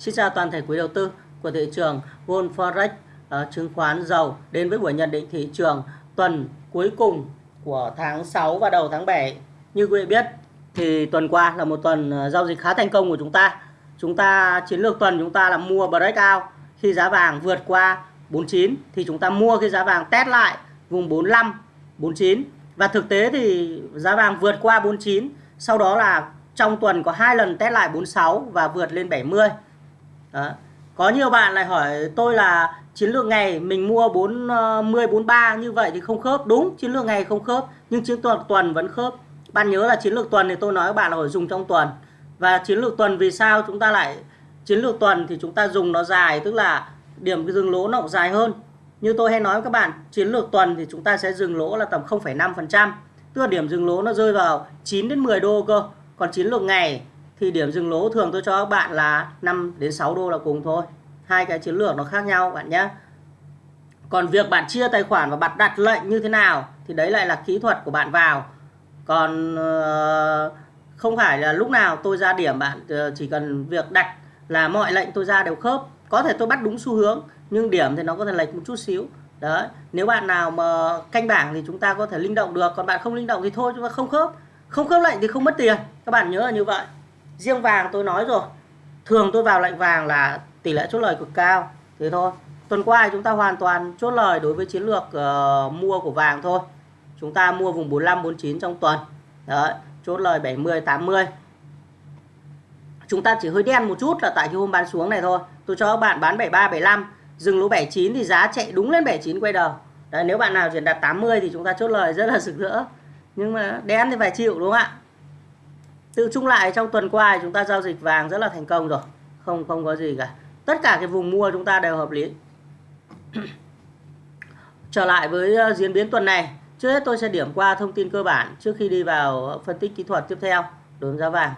Xin chào toàn thể quý đầu tư của thị trường Gold Forex uh, chứng khoán dầu đến với buổi nhận định thị trường tuần cuối cùng của tháng 6 và đầu tháng 7. Như quý vị biết thì tuần qua là một tuần ờ, giao dịch khá thành công của chúng ta. Chúng ta chiến lược tuần chúng ta là mua breakout khi giá vàng vượt qua 49 thì chúng ta mua khi giá vàng test lại vùng 45 49 và thực tế thì giá vàng vượt qua 49 sau đó là trong tuần có hai lần test lại 46 và vượt lên 70 đó. có nhiều bạn lại hỏi tôi là chiến lược ngày mình mua 40 43 ờ, như vậy thì không khớp. Đúng chiến lược ngày không khớp nhưng chiến lược tuần vẫn khớp. Bạn nhớ là chiến lược tuần thì tôi nói các bạn là phải dùng trong tuần. Và chiến lược tuần vì sao chúng ta lại chiến lược tuần thì chúng ta dùng nó dài tức là điểm cái dừng lỗ nó dài hơn. Như tôi hay nói với các bạn chiến lược tuần thì chúng ta sẽ dừng lỗ là tầm 0,5% tức là điểm dừng lỗ nó rơi vào 9 đến 10 đô cơ. Còn chiến lược ngày thì điểm dừng lỗ thường tôi cho các bạn là 5 đến 6 đô là cùng thôi. Hai cái chiến lược nó khác nhau bạn nhé. Còn việc bạn chia tài khoản và bạn đặt lệnh như thế nào thì đấy lại là kỹ thuật của bạn vào. Còn ờ, không phải là lúc nào tôi ra điểm bạn ờ, chỉ cần việc đặt là mọi lệnh tôi ra đều khớp. Có thể tôi bắt đúng xu hướng, nhưng điểm thì nó có thể lệch một chút xíu. Đấy, nếu bạn nào mà canh bảng thì chúng ta có thể linh động được, còn bạn không linh động thì thôi, chúng ta không khớp. Không khớp lệnh thì không mất tiền. Các bạn nhớ là như vậy riêng vàng tôi nói rồi. Thường tôi vào lệnh vàng là tỷ lệ chốt lời cực cao. Thế thôi. Tuần qua chúng ta hoàn toàn chốt lời đối với chiến lược uh, mua của vàng thôi. Chúng ta mua vùng 45 49 trong tuần. Đấy chốt lời 70 80 chúng ta chỉ hơi đen một chút là tại cái hôm bán xuống này thôi. Tôi cho các bạn bán 73 75 dừng lỗ 79 thì giá chạy đúng lên 79 quay đầu. Đấy nếu bạn nào chuyển đặt 80 thì chúng ta chốt lời rất là rực rỡ. Nhưng mà đen thì phải chịu đúng không ạ? Tự chung lại trong tuần qua chúng ta giao dịch vàng rất là thành công rồi. Không không có gì cả. Tất cả cái vùng mua chúng ta đều hợp lý. Trở lại với ờ, diễn biến tuần này. Trước hết tôi sẽ điểm qua thông tin cơ bản trước khi đi vào phân tích kỹ thuật tiếp theo đối với giá vàng.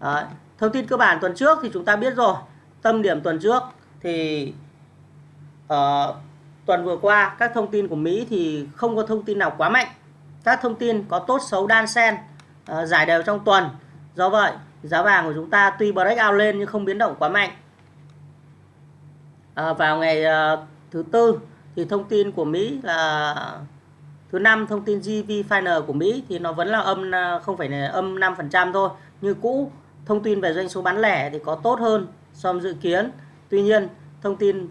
Đấy. thông tin cơ bản tuần trước thì chúng ta biết rồi. Tâm điểm tuần trước thì uh, tuần vừa qua các thông tin của Mỹ thì không có thông tin nào quá mạnh. Các thông tin có tốt xấu đan xen uh, giải đều trong tuần do vậy giá vàng của chúng ta tuy breakout lên nhưng không biến động quá mạnh. À, vào ngày uh, thứ tư thì thông tin của Mỹ là thứ năm thông tin GV final của Mỹ thì nó vẫn là âm à, không phải là âm 5% thôi. Như cũ thông tin về doanh số bán lẻ thì có tốt hơn so với dự kiến. Tuy nhiên thông tin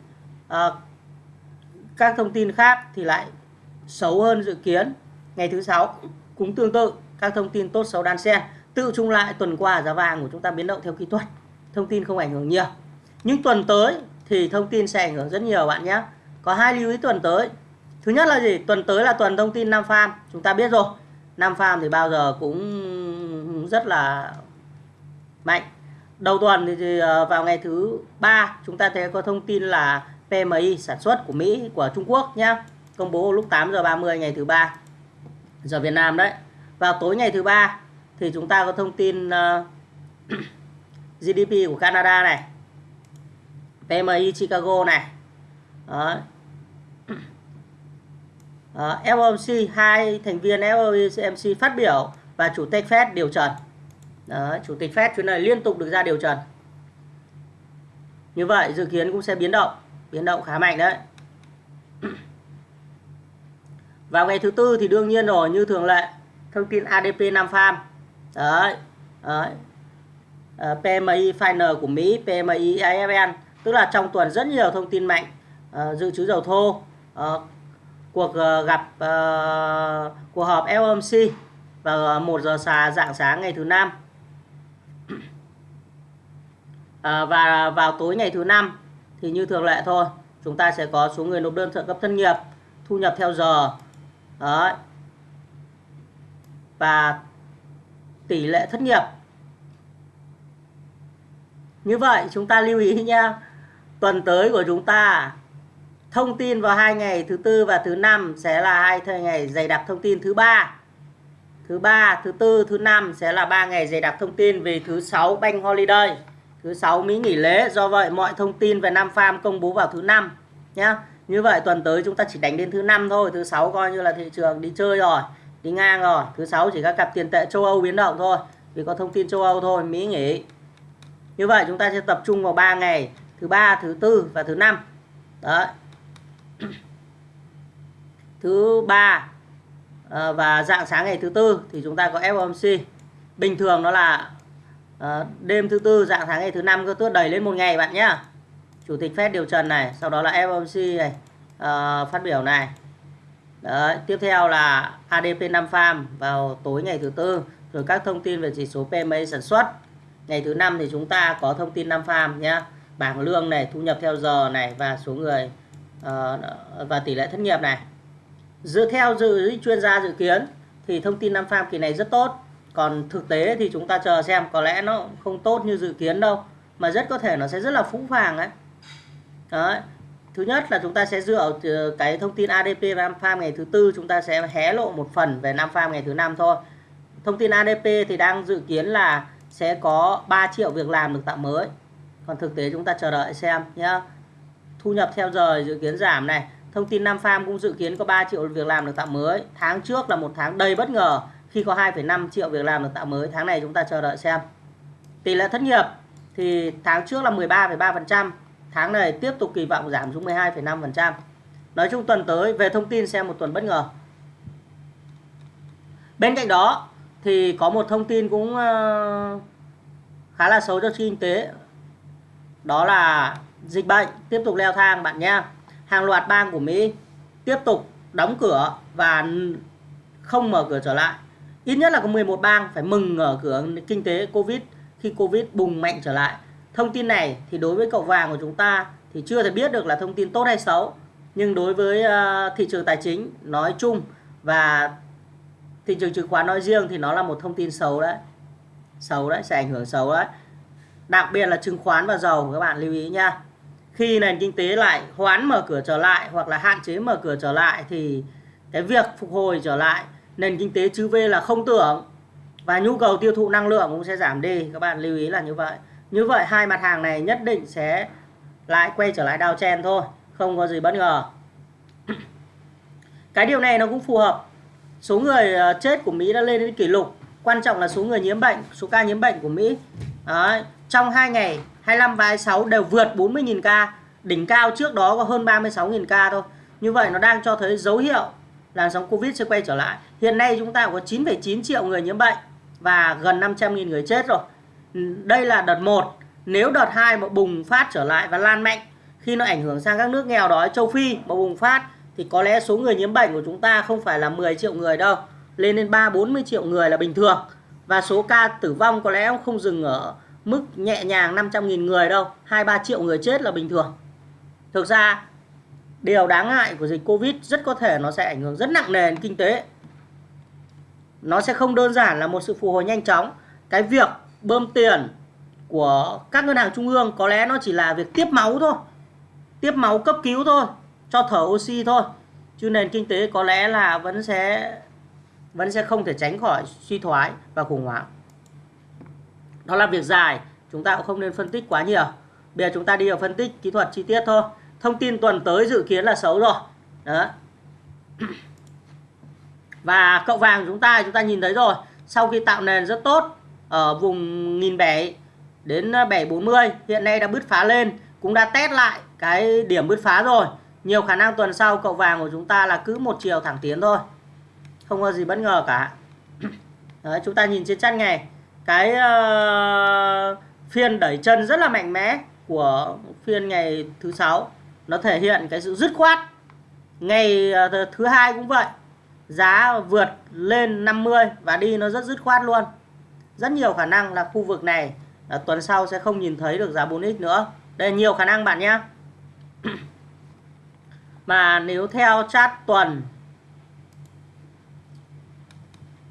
uh, các thông tin khác thì lại xấu hơn dự kiến. Ngày thứ sáu cũng tương tự các thông tin tốt xấu đan xen tự chung lại tuần qua giá vàng của chúng ta biến động theo kỹ thuật, thông tin không ảnh hưởng nhiều. Nhưng tuần tới thì thông tin sẽ ảnh hưởng rất nhiều bạn nhé. Có hai lưu ý tuần tới. Thứ nhất là gì? Tuần tới là tuần thông tin Nam Farm. Chúng ta biết rồi, Nam Farm thì bao giờ cũng rất là mạnh. Đầu tuần thì ờ, vào ngày thứ ba, chúng ta thấy có thông tin là PMI sản xuất của Mỹ, của Trung Quốc nhé công bố lúc 8 giờ 30 ngày thứ ba giờ Việt Nam đấy. Vào tối ngày thứ ba thì chúng ta có thông tin ờ, uh, GDP của Canada này PMI Chicago này. Đó. Ờ, FOMC hai thành viên FOMC phát biểu và chủ tịch Fed điều trần. Đó, chủ tịch Fed chuyến này liên tục được ra điều trần. Như vậy dự kiến cũng sẽ biến động biến động khá mạnh đấy. Vào ngày thứ tư thì đương nhiên rồi như thường lệ thông tin ADP Nam Farm đấy, đấy. Ờ, uh, PMI final của Mỹ PMI AFN tức là trong tuần rất nhiều thông tin mạnh uh, dự trữ dầu thô uh, cuộc uh, gặp uh, cuộc họp FOMC vào 1 giờ xà dạng sáng ngày thứ năm à, và vào tối ngày thứ năm thì như thường lệ thôi chúng ta sẽ có số người nộp đơn trợ cấp thân nghiệp thu nhập theo giờ Đấy. và tỷ lệ thất nghiệp. Như vậy, chúng ta lưu ý nha tuần tới của chúng ta, thông tin vào hai ngày thứ tư và thứ năm sẽ là hai thời ngày dày đặc thông tin thứ ba. Thứ ba, thứ tư, thứ năm sẽ là ba ngày dày đặc thông tin vì thứ sáu bank holiday. Thứ sáu Mỹ nghỉ lễ, do vậy mọi thông tin về Nam Farm công bố vào thứ năm nhé như vậy tuần tới chúng ta chỉ đánh đến thứ năm thôi, thứ sáu coi như là thị trường đi chơi rồi đi ngang rồi. Thứ sáu chỉ các cặp tiền tệ châu Âu biến động thôi. Vì có thông tin châu Âu thôi, Mỹ nghỉ. Như vậy chúng ta sẽ tập trung vào 3 ngày. Thứ ba, thứ tư và thứ năm. Đấy. Thứ ba ờ, và dạng sáng ngày thứ tư thì chúng ta có FOMC bình thường nó là ờ, đêm thứ tư, dạng sáng ngày thứ năm cứ tước đẩy lên một ngày bạn nhé chủ tịch Fed điều trần này, sau đó là FOMC này ờ, phát biểu này. Đấy, tiếp theo là ADP 5 farm vào tối ngày thứ tư rồi các thông tin về chỉ số PMI sản xuất. Ngày thứ năm thì chúng ta có thông tin 5 farm nhé bảng lương này thu nhập theo giờ này và số người uh, và tỷ lệ thất nghiệp này. Dựa theo dự chuyên gia dự kiến thì thông tin 5 farm kỳ này rất tốt. Còn thực tế thì chúng ta chờ xem có lẽ nó không tốt như dự kiến đâu mà rất có thể nó sẽ rất là phũ phàng ấy. Đấy. Thứ nhất là chúng ta sẽ dựa ờ, cái thông tin ADP và Nam Farm ngày thứ tư chúng ta sẽ hé lộ một phần về Nam Farm ngày thứ năm thôi. Thông tin ADP thì đang dự kiến là sẽ có 3 triệu việc làm được tạo mới. Còn thực tế chúng ta chờ đợi xem nhé. Thu nhập theo giờ dự kiến giảm này. Thông tin Nam Farm cũng dự kiến có 3 triệu việc làm được tạo mới. Tháng trước là một tháng đầy bất ngờ khi có 2,5 triệu việc làm được tạo mới. Tháng này chúng ta chờ đợi xem. Tỷ lệ thất nghiệp thì tháng trước là 13,3%. Tháng này tiếp tục kỳ vọng giảm xuống 12,5%. Nói chung tuần tới về thông tin xem một tuần bất ngờ. Bên cạnh đó thì có một thông tin cũng ờ, khá là xấu cho kinh tế. Đó là dịch bệnh tiếp tục leo thang bạn nhé. Hàng loạt bang của Mỹ tiếp tục đóng cửa và không mở cửa trở lại. Ít nhất là có 11 bang phải mừng mở cửa kinh tế Covid khi Covid bùng mạnh trở lại. Thông tin này thì đối với cậu vàng của chúng ta thì chưa thể biết được là thông tin tốt hay xấu. Nhưng đối với uh, thị trường tài chính nói chung và thị trường chứng khoán nói riêng thì nó là một thông tin xấu đấy. Xấu đấy, sẽ ảnh hưởng xấu đấy. Đặc biệt là chứng khoán và dầu các bạn lưu ý nha. Khi nền kinh tế lại hoán mở cửa trở lại hoặc là hạn chế mở cửa trở lại thì cái việc phục hồi trở lại nền kinh tế chữ V là không tưởng và nhu cầu tiêu thụ năng lượng cũng sẽ giảm đi. Các bạn lưu ý là như vậy. Như vậy hai mặt hàng này nhất định sẽ lại quay trở lại đào chen thôi, không có gì bất ngờ. Cái điều này nó cũng phù hợp. Số người ờ, chết của Mỹ đã lên đến kỷ lục. Quan trọng là số người nhiễm bệnh, số ca nhiễm bệnh của Mỹ. Đấy. Trong 2 ngày 25 và 26 đều vượt 40.000 ca. Đỉnh cao trước đó có hơn 36.000 ca thôi. Như vậy nó đang cho thấy dấu hiệu làn sóng Covid sẽ quay trở lại. Hiện nay chúng ta có 9,9 triệu người nhiễm bệnh và gần 500.000 người chết rồi đây là đợt 1 nếu đợt 2 mà bùng phát trở lại và lan mạnh, khi nó ảnh hưởng sang các nước nghèo đói châu Phi mà bùng phát, thì có lẽ số người nhiễm bệnh của chúng ta không phải là 10 triệu người đâu, lên đến 3 40 triệu người là bình thường. Và số ca tử vong có lẽ không dừng ở mức nhẹ nhàng 500.000 người đâu 2-3 triệu người chết là bình thường. Thực ra, điều đáng ngại của dịch Covid rất có thể nó sẽ ảnh hưởng rất nặng nề đến kinh tế. Nó sẽ không đơn giản là một sự phục hồi nhanh chóng. Cái việc bơm tiền của các ngân hàng trung ương, có lẽ nó chỉ là việc tiếp máu thôi, tiếp máu cấp cứu thôi, cho thở oxy thôi. Chứ nền kinh tế có lẽ là vẫn sẽ vẫn sẽ không thể tránh khỏi suy thoái và khủng hoảng. Đó là việc dài, chúng ta cũng không nên phân tích quá nhiều. Bây giờ chúng ta đi vào phân tích kỹ thuật chi tiết thôi. Thông tin tuần tới dự kiến là xấu rồi. Đó. Và cậu vàng chúng ta chúng ta nhìn thấy rồi. Sau khi tạo nền rất tốt ở vùng 1007 đến ờ, 740 hiện nay đã bứt phá lên cũng đã test lại cái điểm bứt phá rồi. Nhiều khả năng tuần sau cậu vàng của chúng ta là cứ một chiều thẳng tiến thôi. Không có gì bất ngờ cả. Đấy, chúng ta nhìn trên chân ngày cái uh, phiên đẩy chân rất là mạnh mẽ của phiên ngày thứ sáu. Nó thể hiện cái sự dứt khoát. Ngày uh, thứ hai cũng vậy. Giá vượt lên 50 và đi nó rất dứt khoát luôn rất nhiều khả năng là khu vực này à, tuần sau sẽ không nhìn thấy được giá 4x nữa. Đây là nhiều khả năng bạn nhé. Mà nếu theo chart tuần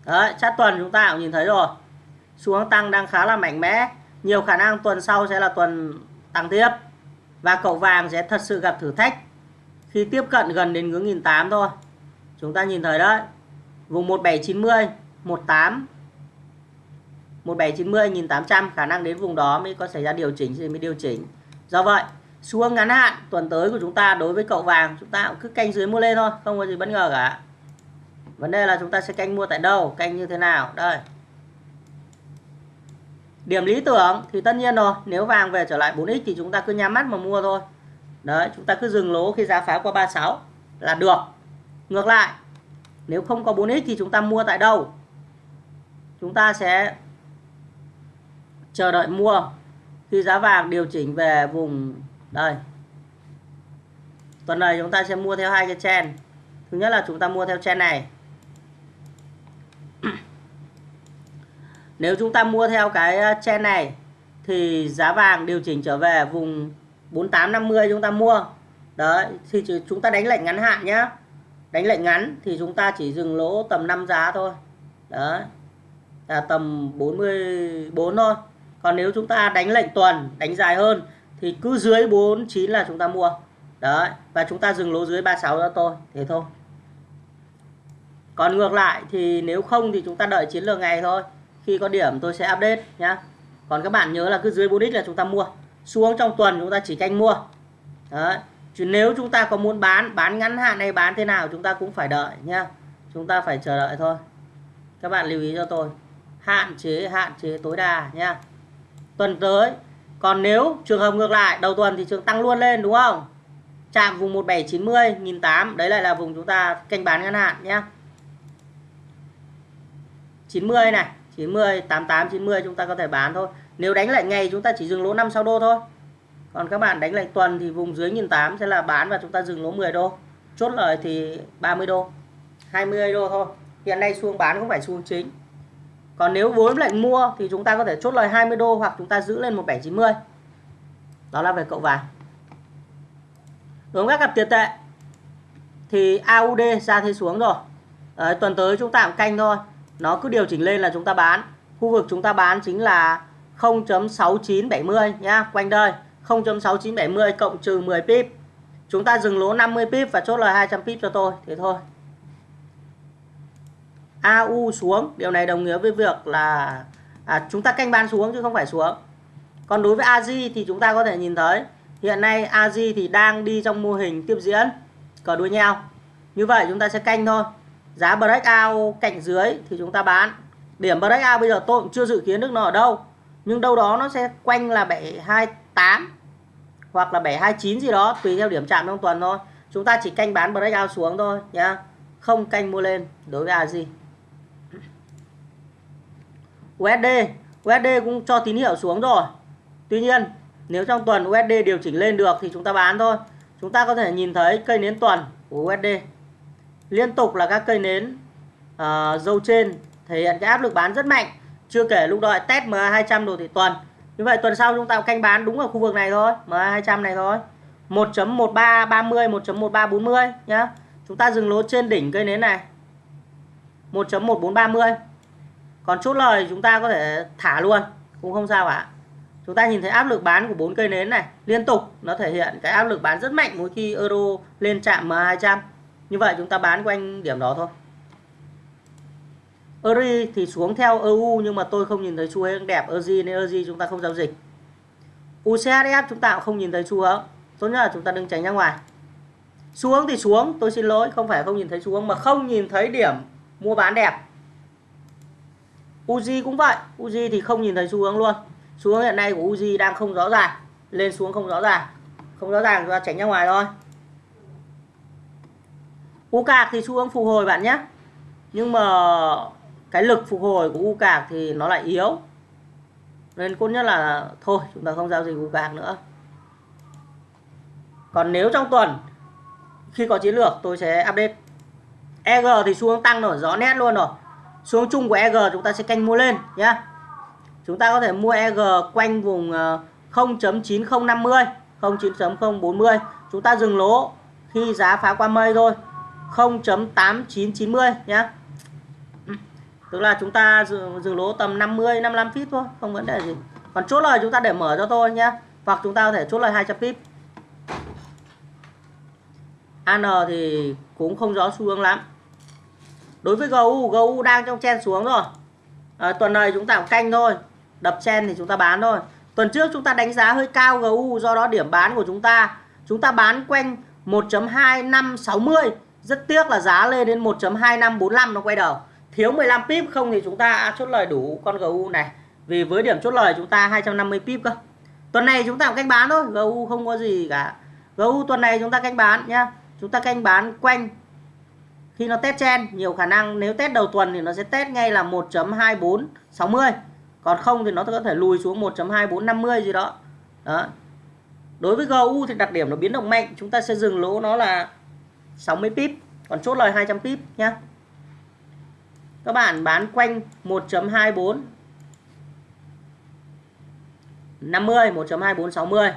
đấy chart tuần chúng ta cũng nhìn thấy rồi. Xu hướng tăng đang khá là mạnh mẽ. Nhiều khả năng tuần sau sẽ là tuần tăng tiếp. Và cậu vàng sẽ thật sự gặp thử thách khi tiếp cận gần đến ngưỡng 1008 thôi. Chúng ta nhìn thấy đấy vùng 1790 18 1790 1800 khả năng đến vùng đó mới có xảy ra điều chỉnh thì mới điều chỉnh. Do vậy xu hướng ngắn hạn, tuần tới của chúng ta đối với cậu vàng, chúng ta cũng cứ canh dưới mua lên thôi, không có gì bất ngờ cả. Vấn đề là chúng ta sẽ canh mua tại đâu, canh như thế nào? Đây. Điểm lý tưởng thì tất nhiên rồi, nếu vàng về trở lại 4x thì chúng ta cứ nhắm mắt mà mua thôi. Đấy, chúng ta cứ dừng lỗ khi giá phá qua 36 là được. Ngược lại, nếu không có 4x thì chúng ta mua tại đâu? Chúng ta sẽ chờ đợi mua. Khi giá vàng điều chỉnh về vùng, đây. Tuần này chúng ta sẽ mua theo hai cái chen thứ nhất là chúng ta mua theo chen này. Nếu chúng ta mua theo cái ờ, chen này, thì giá vàng điều chỉnh trở về vùng 4850 chúng ta mua. Đấy, thì chúng ta đánh lệnh ngắn hạn nhá. Đánh lệnh ngắn thì chúng ta chỉ dừng lỗ tầm 5 giá thôi. Đấy, là tầm 44 thôi còn nếu chúng ta đánh lệnh tuần, đánh dài hơn, thì cứ dưới 49 là chúng ta mua. Đấy, và chúng ta dừng lỗ dưới 36 cho tôi, thế thôi. Còn ngược lại thì nếu không thì chúng ta đợi chiến lược ngày thôi. Khi có điểm tôi sẽ update nhá. Còn các bạn nhớ là cứ dưới 4x là chúng ta mua. Xuống trong tuần chúng ta chỉ canh mua. Đấy. Chứ nếu chúng ta có muốn bán bán ngắn hạn hay bán thế nào chúng ta cũng phải đợi nhá. Chúng ta phải chờ đợi thôi. Các bạn lưu ý cho tôi. Hạn chế hạn chế tối đa nhá tuần tới. Còn nếu trường hợp ngược lại, đầu tuần thì trường tăng luôn lên, đúng không? Chạm vùng 1790 1008 đấy lại là vùng chúng ta canh bán ngắn hạn nhé. 90 này 90 88 90 chúng ta có thể bán thôi. Nếu đánh lại ngày chúng ta chỉ dừng lỗ 5 6 đô thôi. Còn các bạn đánh lại tuần thì vùng dưới 1008 sẽ là bán và chúng ta dừng lỗ 10 đô. Chốt lời thì 30 đô 20 đô thôi. Hiện nay xuống bán không phải xuống chính còn nếu vốn lệnh mua thì chúng ta có thể chốt lời 20 đô hoặc chúng ta giữ lên 1790 đó là về cậu vàng. Đối với các cặp tiền tệ thì AUD ra thế xuống rồi. Đấy, tuần tới chúng ta cũng canh thôi. Nó cứ điều chỉnh lên là chúng ta bán. Khu vực chúng ta bán chính là 0.6970 nhá quanh đây. 0.6970 cộng trừ 10 pip. Chúng ta dừng lỗ 50 pip và chốt lời 200 pip cho tôi. Thế thôi. AU xuống. Điều này đồng nghĩa với việc là à, chúng ta canh bán xuống chứ không phải xuống. Còn đối với AJ thì chúng ta có thể nhìn thấy hiện nay AJ thì đang đi trong mô hình tiếp diễn cờ đuôi nhau. Như vậy chúng ta sẽ canh thôi. Giá breakout cạnh dưới thì chúng ta bán. Điểm breakout bây giờ tôi cũng chưa dự kiến được nó ở đâu. Nhưng đâu đó nó sẽ quanh là 728 hoặc là 729 gì đó tùy theo điểm chạm trong tuần thôi. Chúng ta chỉ canh bán breakout xuống thôi nhá. Không canh mua lên đối với AJ USD USD cũng cho tín hiệu xuống rồi. Tuy nhiên nếu trong tuần USD điều chỉnh lên được thì chúng ta bán thôi. Chúng ta có thể nhìn thấy cây nến tuần của USD liên tục là các cây nến uh, dâu trên thể hiện cái áp lực bán rất mạnh. Chưa kể lúc đợi test MA 200 đồ thị tuần. Như vậy tuần sau chúng ta canh bán đúng ở khu vực này thôi MA 200 này thôi. 1.1330 1.1340 nhá. Chúng ta dừng lỗ trên đỉnh cây nến này. 1.1430 còn chốt lời chúng ta có thể thả luôn, cũng không sao cả chúng ta nhìn thấy áp lực bán của bốn cây nến này, liên tục nó thể hiện cái áp lực bán rất mạnh mỗi khi euro lên chạm M200 như vậy chúng ta bán quanh điểm đó thôi. Euro thì xuống theo EU nhưng mà tôi không nhìn thấy xu hướng đẹp Euri nên Euri chúng ta không giao dịch. UCSF chúng ta cũng không nhìn thấy xu hướng, tốt nhất là chúng ta đừng tránh ra ngoài. Xuống thì xuống, tôi xin lỗi, không phải không nhìn thấy xuống mà không nhìn thấy điểm mua bán đẹp. Uzi cũng vậy. Uzi thì không nhìn thấy xu hướng luôn. Xu hướng hiện nay của Uzi đang không rõ ràng, lên xuống không rõ ràng. Không rõ ràng chúng ta tránh ra ngoài thôi. U cạc thì xu hướng phục hồi bạn nhé. Nhưng mà cái lực phục hồi của U cạc thì nó lại yếu. Nên tốt nhất là thôi, chúng ta không giao dịch U cạc nữa. Còn nếu trong tuần, khi có chiến lược, tôi sẽ update. EG thì xu hướng tăng rồi, rõ nét luôn rồi xuống chung của EG chúng ta sẽ canh mua lên nhé chúng ta có thể mua EG quanh vùng ờ, 0.9050 0.9040 chúng ta dừng lỗ khi giá phá qua mây thôi 0.8990 nhé ừ, tức là chúng ta dừng, dừng lỗ tầm 50 55 pip thôi không vấn đề gì. Còn chốt lời chúng ta để mở cho tôi nhé hoặc chúng ta có thể chốt lời 200 pip AN thì cũng không rõ xu hướng lắm đối với GU GU đang trong chen xuống rồi. À, tuần này chúng ta cũng canh thôi. Đập chen thì chúng ta bán thôi. Tuần trước chúng ta đánh giá hơi cao GU do đó điểm bán của chúng ta. Chúng ta bán quanh 1.2560 rất tiếc là giá lên đến 1.2545 nó quay đầu. Thiếu 15 pip không thì chúng ta chốt lời đủ con GU này. Vì với điểm chốt lời chúng ta 250 pip cơ. Tuần này chúng ta cũng canh bán thôi. GU không có gì cả. GU tuần này chúng ta canh bán nhá. Chúng ta canh bán quanh khi nó test chen nhiều khả năng nếu test đầu tuần thì nó sẽ test ngay là 1.2460 còn không thì nó có thể lùi xuống 1.2450 gì đó. Đó. Đối với GU thì đặc điểm nó biến động mạnh. Chúng ta sẽ dừng lỗ nó là 60 pip, còn chốt lời 200 pip nhá. Các bạn bán quanh 1.24 50 1.2460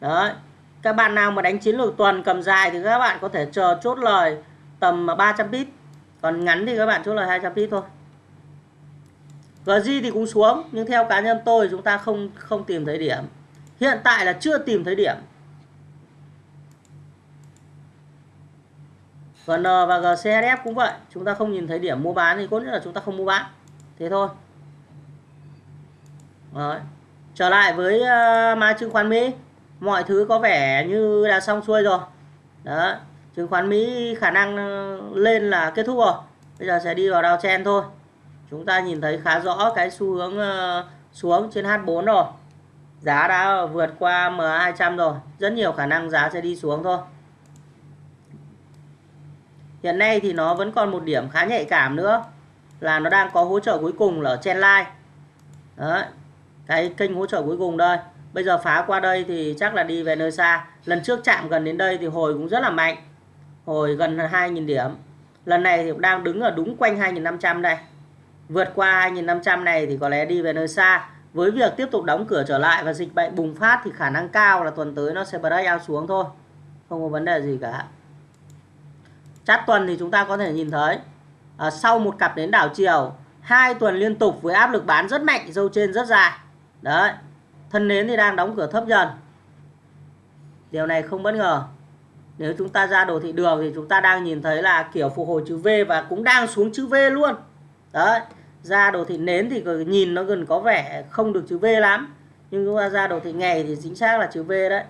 đấy các bạn nào mà đánh chiến lược tuần cầm dài thì các bạn có thể chờ chốt lời tầm 300 pip còn ngắn thì các bạn chốt lời 200 pip thôi. GG thì cũng xuống nhưng theo cá nhân tôi chúng ta không không tìm thấy điểm. Hiện tại là chưa tìm thấy điểm. GN ờ, và GCSF cũng vậy chúng ta không nhìn thấy điểm mua bán thì có nghĩa là chúng ta không mua bán. Thế thôi. Đấy. trở lại với ờ, uh, mã chứng khoán Mỹ. Mọi thứ có vẻ như đã xong xuôi rồi. Đó chứng khoán Mỹ khả năng ờ, lên là kết thúc rồi. Bây giờ sẽ đi vào downtrend thôi. Chúng ta nhìn thấy khá rõ cái xu hướng ờ, xuống trên H4 rồi. Giá đã vượt qua MA200 rồi. Rất nhiều khả năng giá sẽ đi xuống thôi. Hiện nay thì nó vẫn còn một điểm khá nhạy cảm nữa, là nó đang có hỗ trợ cuối cùng là ở trên line Đấy. cái kênh hỗ trợ cuối cùng đây. Bây giờ phá qua đây thì chắc là đi về nơi xa. Lần trước chạm gần đến đây thì hồi cũng rất là mạnh hồi gần 2.000 điểm. Lần này thì cũng đang đứng ở đúng quanh 2.500 đây. Vượt qua 2.500 này thì có lẽ đi về nơi xa. Với việc tiếp tục đóng cửa trở lại và dịch bệnh bùng phát thì khả năng cao là tuần tới nó sẽ break out xuống thôi. Không có vấn đề gì cả. Chát tuần thì chúng ta có thể nhìn thấy à, sau một cặp đến đảo chiều hai tuần liên tục với áp lực bán rất mạnh dâu trên rất dài. Đấy thân nến thì đang đóng cửa thấp dần. Điều này không bất ngờ nếu chúng ta ra đồ thị đường thì chúng ta đang nhìn thấy là kiểu phục hồi chữ V và cũng đang xuống chữ V luôn. Đấy, ra đồ thị nến thì nhìn nó gần có vẻ không được chữ V lắm. Nhưng chúng ta ra đồ thị ngày thì chính xác là chữ V đấy.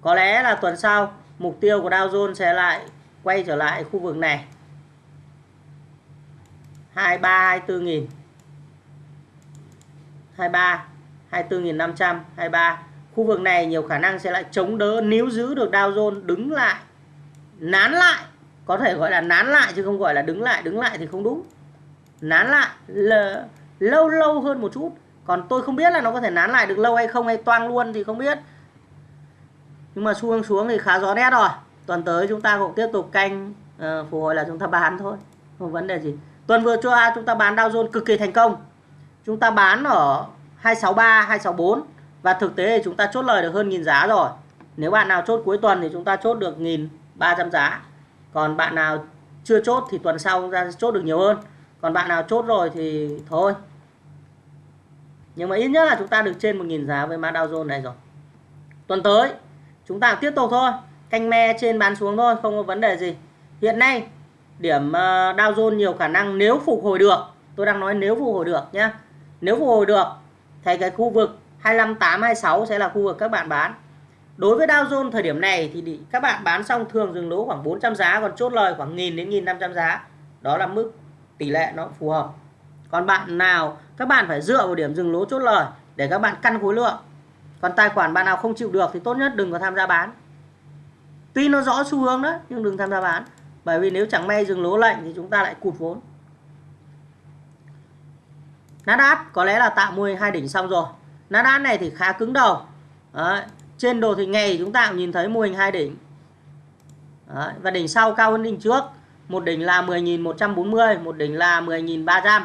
Có lẽ là tuần sau, mục tiêu của Dow Jones sẽ lại quay trở lại khu vực này. 23 24 nghìn. 23 24.500 23 khu vực này nhiều khả năng sẽ lại chống đỡ níu giữ được Dow Jones đứng lại. Nán lại có thể gọi là nán lại chứ không gọi là đứng lại đứng lại thì không đúng. Nán lại là lâu lâu hơn một chút. Còn tôi không biết là nó có thể nán lại được lâu hay không hay toang luôn thì không biết. Nhưng mà xu hướng xuống thì khá rõ nét rồi. Tuần tới chúng ta cũng tiếp tục canh uh, phục hồi là chúng ta bán thôi. Không vấn đề gì. Tuần vừa qua chúng ta bán Dow Jones cực kỳ thành công. Chúng ta bán ở 263 264 và thực tế thì chúng ta chốt lời được hơn nghìn giá rồi. Nếu bạn nào chốt cuối tuần thì chúng ta chốt được nghìn ba trăm giá. Còn bạn nào chưa chốt thì tuần sau chúng ta chốt được nhiều hơn. Còn bạn nào chốt rồi thì thôi. Nhưng mà ít nhất là chúng ta được trên 1.000 giá với mã Dow Jones này rồi. Tuần tới, chúng ta tiếp tục thôi. Canh me trên bán xuống thôi, không có vấn đề gì. Hiện nay, điểm ờ, Dow Jones nhiều khả năng nếu phục hồi được. Tôi đang nói nếu phục hồi được nhé nếu phục hồi được, thì cái khu vực 25826 sẽ là khu vực các bạn bán. Đối với Dow Jones thời điểm này thì các bạn bán xong thường dừng lỗ khoảng 400 giá, còn chốt lời khoảng 1000 đến 1500 giá. Đó là mức tỷ lệ nó phù hợp. Còn bạn nào, các bạn phải dựa vào điểm dừng lỗ chốt lời để các bạn căn khối lượng. Còn tài khoản bạn nào không chịu được thì tốt nhất đừng có tham gia bán. Tuy nó rõ xu hướng đó, nhưng đừng tham gia bán. Bởi vì nếu chẳng may dừng lỗ lệnh thì chúng ta lại cụt vốn. Nasdaq có lẽ là tạo mô hình hai đỉnh xong rồi. Nasdaq này thì khá cứng đầu Đấy. trên đồ thị ngày chúng ta cũng nhìn thấy mô hình hai đỉnh Đấy. và đỉnh sau cao hơn đỉnh trước một đỉnh là 10.140 một đỉnh là 10.300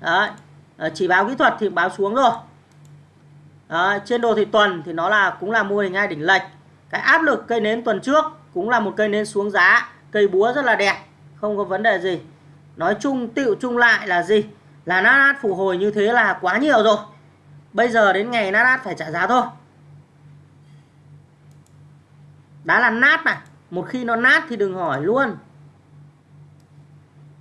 Đấy. Ờ, chỉ báo kỹ thuật thì báo xuống rồi Đấy. trên đồ thị tuần thì nó là, cũng là mô hình hai đỉnh lệch cái áp lực cây nến tuần trước cũng là một cây nến xuống giá cây búa rất là đẹp, không có vấn đề gì nói chung, tựu chung lại là gì là Nasdaq phục hồi như thế là quá nhiều rồi bây giờ đến ngày Nasdaq phải trả giá thôi. Đã là nát này. Một khi nó nát thì đừng hỏi luôn.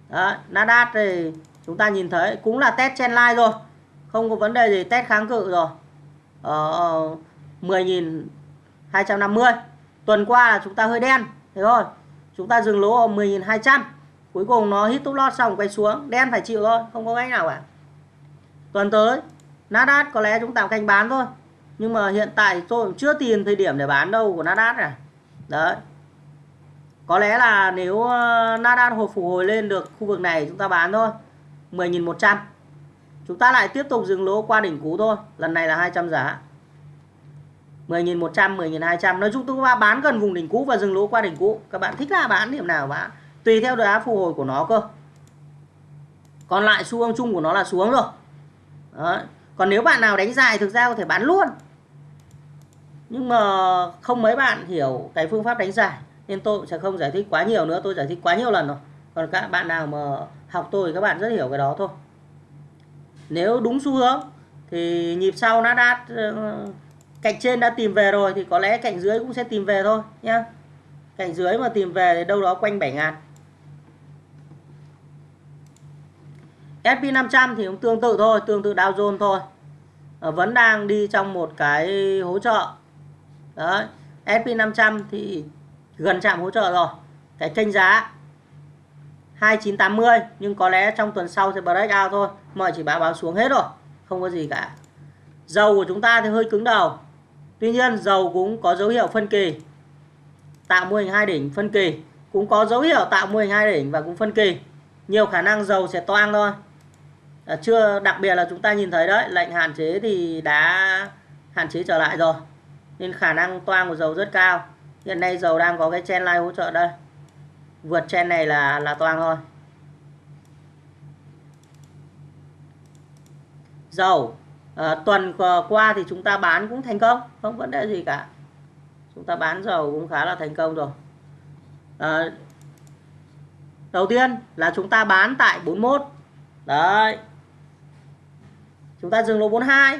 Đó Nasdaq thì chúng ta nhìn thấy cũng là test trên line rồi không có vấn đề gì, test kháng cự rồi. Ờ, ở 10.250 tuần qua là chúng ta hơi đen, thế thôi. Chúng ta dừng lỗ ở 10.200 cuối cùng nó hit top loss xong quay xuống. Đen phải chịu thôi, không có cách nào cả. Tuần tới Nasdaq có lẽ chúng ta canh bán thôi. Nhưng mà hiện tại tôi cũng chưa tìm thời điểm để bán đâu của Nasdaq này. Đấy. Có lẽ là nếu ờ, Nasdaq hồi phục hồi lên được khu vực này chúng ta bán thôi. 10.100 chúng ta lại tiếp tục dừng lỗ qua đỉnh cũ thôi. Lần này là 200 giá. 10.100 10.200 nói chung chúng ta bán gần vùng đỉnh cũ và dừng lỗ qua đỉnh cũ. Các bạn thích là bán điểm nào bán tùy theo đá phục hồi của nó cơ. Còn lại xu hướng chung của nó là xuống rồi. Đấy còn nếu bạn nào đánh dài, thực ra có thể bán luôn. Nhưng mà không mấy bạn hiểu cái phương pháp đánh dài, nên tôi sẽ không giải thích quá nhiều nữa. Tôi giải thích quá nhiều lần rồi. Còn các bạn nào mà học tôi các bạn rất hiểu cái đó thôi. Nếu đúng xu hướng, thì nhịp sau nó đã ờ, cạnh trên đã tìm về rồi, thì có lẽ cạnh dưới cũng sẽ tìm về thôi nhá. Cạnh dưới mà tìm về thì đâu đó quanh 7 ngàn. SP500 thì cũng tương tự thôi, tương tự Dow Jones thôi. Ờ, vẫn đang đi trong một cái hỗ trợ. Đấy SP500 thì gần chạm hỗ trợ rồi. Cái kênh giá 2980 nhưng có lẽ trong tuần sau sẽ break out thôi. Mọi chỉ báo báo xuống hết rồi, không có gì cả. Dầu của chúng ta thì hơi cứng đầu. Tuy nhiên, dầu cũng có dấu hiệu phân kỳ. Tạo mô hình hai đỉnh phân kỳ. Cũng có dấu hiệu tạo mô hình hai đỉnh và cũng phân kỳ. Nhiều khả năng dầu sẽ toang thôi à, chưa đặc biệt là chúng ta nhìn thấy đấy lệnh hạn chế thì đã hạn chế trở lại rồi. Nên khả năng toang của dầu rất cao. Hiện nay dầu đang có cái chen line hỗ trợ đây. Vượt chen này là là toang thôi. Dầu à, tuần qua thì chúng ta bán cũng thành công không vấn đề gì cả. Chúng ta bán dầu cũng khá là thành công rồi. À, đầu tiên là chúng ta bán tại 41 đấy chúng ta dừng lỗ 42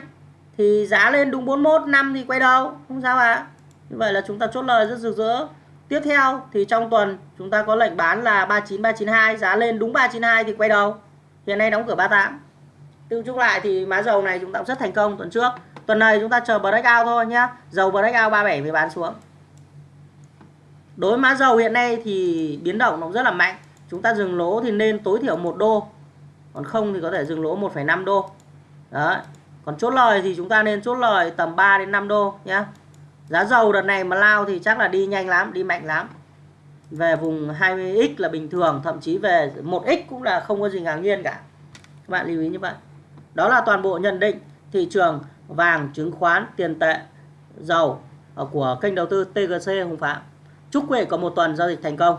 thì giá lên đúng 41 năm thì quay đầu không sao ạ à. như vậy là chúng ta chốt lời rất rực rỡ tiếp theo thì trong tuần chúng ta có lệnh bán là 39 392 giá lên đúng 392 thì quay đầu hiện nay đóng cửa 38 Tương chung lại thì má dầu này chúng ta cũng rất thành công tuần trước. Tuần này chúng ta chờ breakout thôi nhá. Dầu breakout 37 mới bán xuống. Đối với má dầu hiện nay thì biến động nó rất là mạnh. Chúng ta dừng lỗ thì nên tối thiểu 1 đô. Còn không thì có thể dừng lỗ 1,5 đô. Đấy. Còn chốt lời thì chúng ta nên chốt lời tầm 3 đến 5 đô nhé Giá dầu đợt này mà lao thì chắc là đi nhanh lắm, đi mạnh lắm. Về vùng 20x là bình thường, thậm chí về 1x cũng là không có gì ngạc nhiên cả. Các bạn lưu ý như vậy. Đó là toàn bộ nhận định thị trường vàng, chứng khoán, tiền tệ, dầu ờ, của kênh đầu tư TGC Hùng Phạm. Chúc quý vị có một tuần giao dịch thành công.